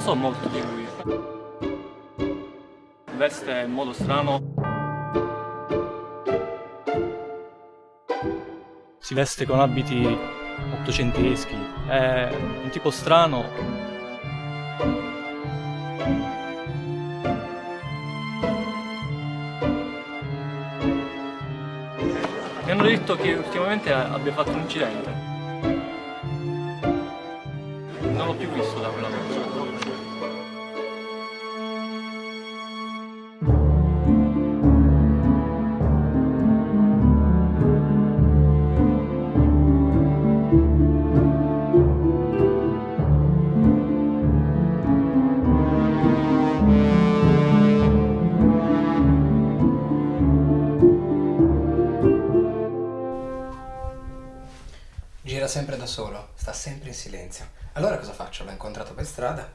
so molto di lui. Veste in modo strano. Si veste con abiti ottocenteschi. È un tipo strano. Mi hanno detto che ultimamente abbia fatto un incidente. Non l'ho più visto da quella notte. Sempre da solo, sta sempre in silenzio. Allora cosa faccio? L'ho incontrato per strada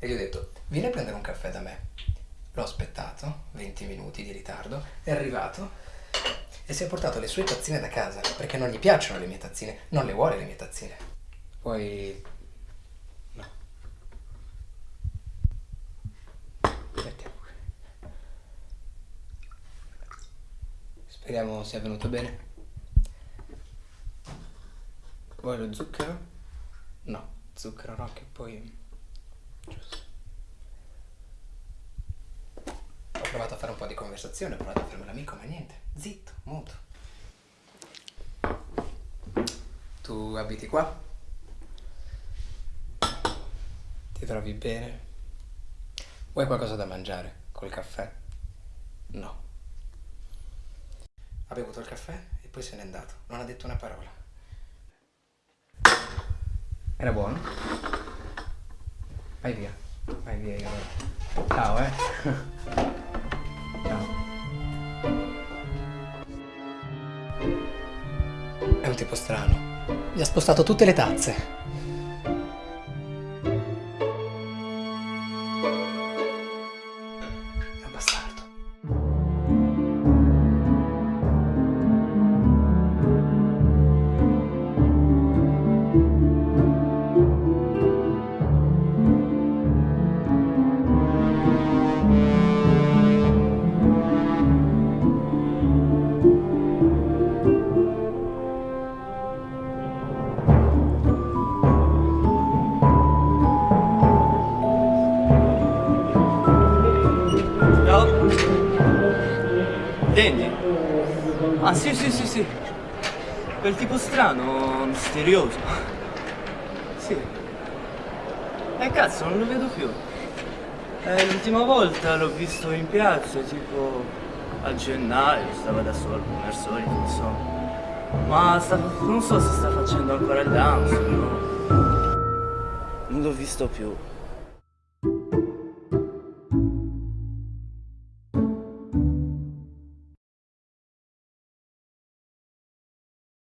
e gli ho detto vieni a prendere un caffè da me. L'ho aspettato, 20 minuti di ritardo, è arrivato e si è portato le sue tazzine da casa perché non gli piacciono le mie tazzine, non le vuole le mie tazzine. Poi... no. Qui. Speriamo sia venuto bene. Vuoi lo zucchero? No, zucchero no, che poi... Giusto. Ho provato a fare un po' di conversazione, ho provato a farmi l'amico, ma niente. Zitto, muto. Tu abiti qua? Ti trovi bene? Vuoi qualcosa da mangiare? Col caffè? No. Ha bevuto il caffè e poi se n'è andato. Non ha detto una parola. Era buono? Vai via. Vai via io. Ciao, eh. Ciao. È un tipo strano. Gli ha spostato tutte le tazze. È Dandy? Ah sì sì sì sì. Quel tipo strano, misterioso. Sì. E cazzo, non lo vedo più. Eh, l'ultima volta l'ho visto in piazza, tipo a gennaio, stava da solo, come al solito, insomma. Ma sta- non so se sta facendo ancora il dance, no? Non l'ho visto più.